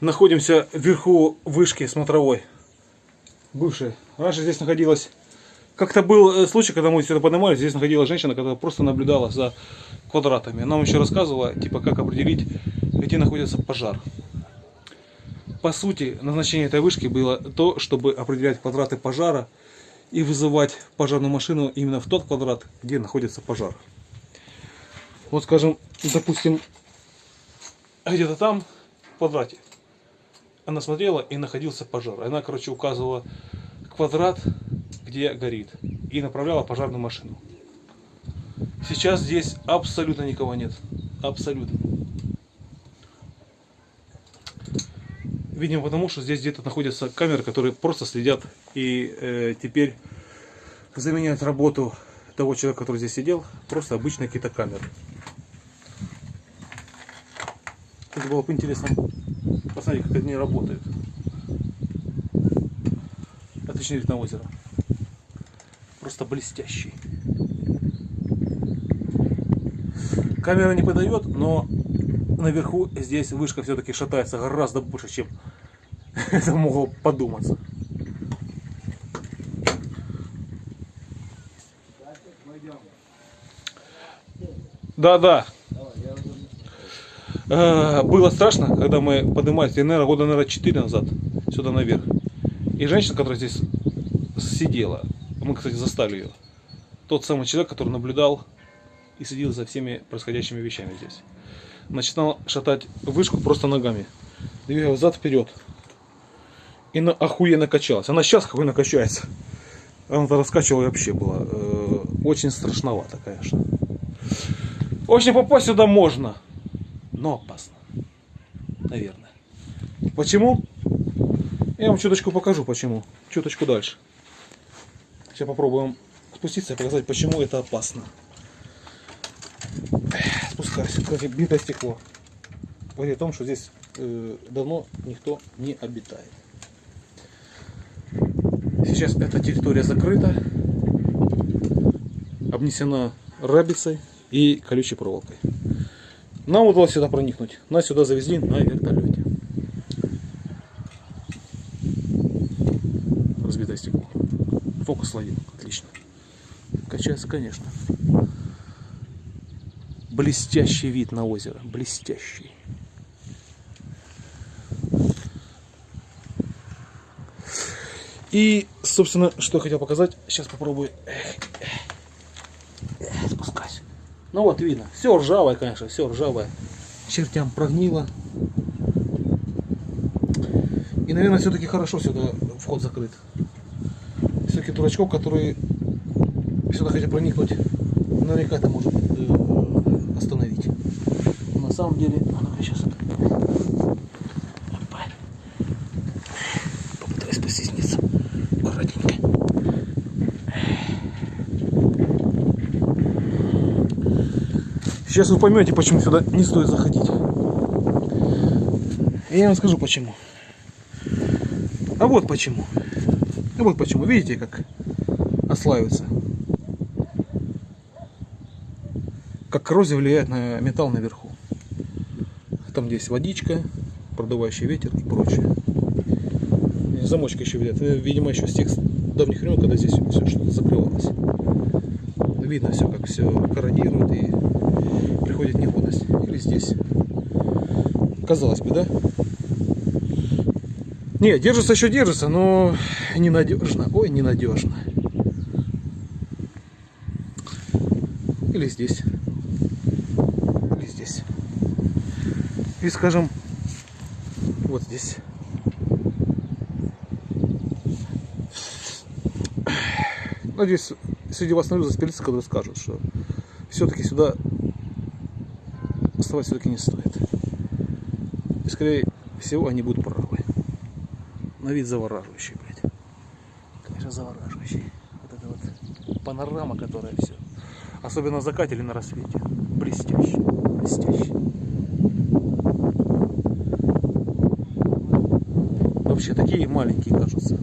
Находимся вверху вышки смотровой. Бывшей. Раньше здесь находилась... Как-то был э, случай, когда мы сюда поднимались, здесь находилась женщина, которая просто наблюдала за квадратами. Нам еще рассказывала, типа, как определить, где находится пожар. По сути, назначение этой вышки было то, чтобы определять квадраты пожара и вызывать пожарную машину именно в тот квадрат, где находится пожар. Вот, скажем, допустим, где-то там, в квадрате, она смотрела и находился пожар. Она, короче, указывала квадрат, где горит, и направляла пожарную машину. Сейчас здесь абсолютно никого нет. Абсолютно. Видимо, потому что здесь где-то находятся камеры, которые просто следят и э, теперь заменяют работу того человека, который здесь сидел, просто обычные какие-то камеры. Это было бы интересно посмотреть, как они работают. Отличный вид на озеро. Просто блестящий. Камера не подает, но наверху здесь вышка все-таки шатается гораздо больше, чем это могло подуматься. Да, да. Э, Было страшно, когда мы поднимались, я, наверное, года, наверное, 4 назад, сюда наверх. И женщина, которая здесь сидела, мы, кстати, застали ее. Тот самый человек, который наблюдал и следил за всеми происходящими вещами здесь. Начинал шатать вышку просто ногами. Двигал взад вперед. И на, охуенно качалась. Она сейчас охуенно качается. Она-то раскачивала и вообще была. э, очень страшновато, конечно. В общем, попасть сюда можно. Но опасно. Наверное. Почему? Я вам чуточку покажу, почему. Чуточку дальше. Сейчас попробуем спуститься и показать, почему это опасно. Спускаюсь. Кстати, битое стекло. Говорит о том, что здесь э, давно никто не обитает. Сейчас эта территория закрыта, обнесена рабицей и колючей проволокой. Нам удалось сюда проникнуть. Нас сюда завезли на вертолете. Разбитое стекло. Фокус ловил. Отлично. Качается, конечно. Блестящий вид на озеро. Блестящий. И, собственно, что я хотел показать. Сейчас попробую Ну вот видно. Все ржавое, конечно, все ржавое. Чертям прогнило. И, наверное, все-таки хорошо сюда вход закрыт. Все-таки дурачков, которые сюда хотят проникнуть, наверняка это может э, остановить. Но на самом деле, а ну-ка сейчас это. Сейчас вы поймете, почему сюда не стоит заходить. Я вам скажу почему. А вот почему. А вот почему. Видите, как ослаивается. Как коррозия влияет на металл наверху. Там здесь водичка, продувающий ветер и прочее. Замочка еще видят. Видимо, еще с тех давних времен, когда здесь все что-то закрывалось. Видно все, как все корродирует и приходит негодность. Или здесь. Казалось бы, да? Не, держится еще держится, но ненадежно. Ой, ненадежно. Или здесь. Или здесь. И скажем, вот здесь. Надеюсь, среди вас найдутся специалисты, которые скажут, что все-таки сюда оставать все-таки не стоит. И скорее всего они будут правы. На вид завораживающий, блядь. Конечно, завораживающий. Вот это вот панорама, которая все. Особенно на закате или на рассвете. Блестяще. Блестяще. Вообще такие маленькие кажутся.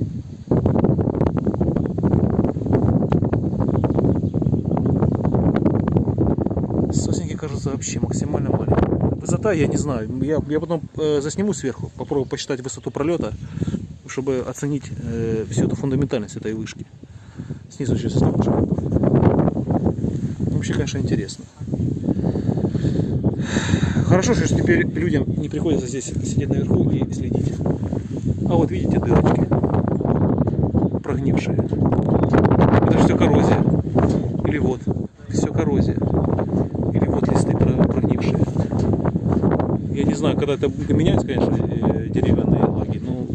Сосенки кажутся вообще максимально маленькими. высота, я не знаю. Я, я потом э, засниму сверху, попробую посчитать высоту пролета, чтобы оценить э, всю эту фундаментальность этой вышки. Снизу засниму. чтобы- Вообще, конечно, интересно. Хорошо, что теперь людям не приходится здесь сидеть наверху и следить. А вот видите дырочки прогнившие. Это все коррозия. Или вот, все коррозия. Или вот. Я не знаю, когда это будет меняться, конечно, э, деревянные лаги, но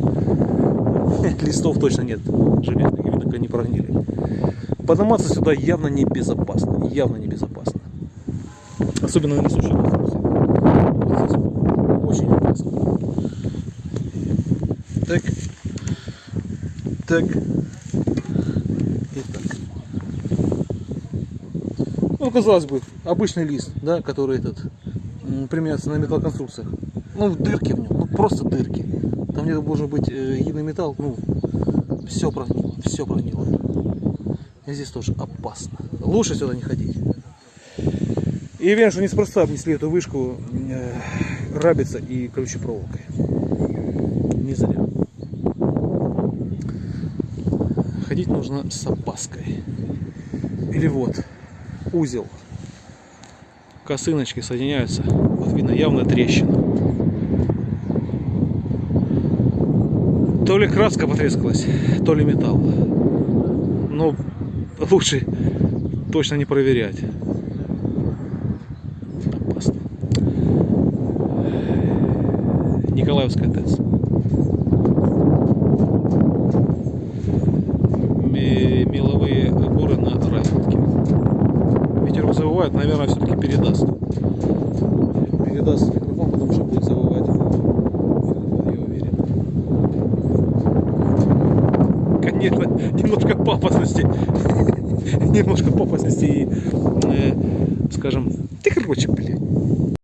листов точно нет железных, видно, как они прогнили. Подниматься сюда явно небезопасно, явно небезопасно. Особенно на конструкции. Вот очень опасно. Так. Так. Ну, казалось бы, обычный лист, да, который этот м, применяется на металлоконструкциях. Ну, дырки в нем, ну просто дырки. Там где-то должен быть э, единый металл, ну, все прогнило, все прогнило. И здесь тоже опасно. Лучше сюда не ходить. И уверен, что неспроста обнесли эту вышку э, рабица и колючей проволокой. Не зря. Ходить нужно с опаской. Или вот, узел. Косыночки соединяются. Вот видно явно трещина. То ли краска потрескалась, то ли металл. Но лучше точно не проверять. Опасно. Николаевская ТЭЦ. Завывает, наверное, все-таки передаст. Передаст микрофон, потому что будет завывать. Я уверен. Конечно, немножко пафосности. немножко пафосности и, э, скажем, ты короче, блин.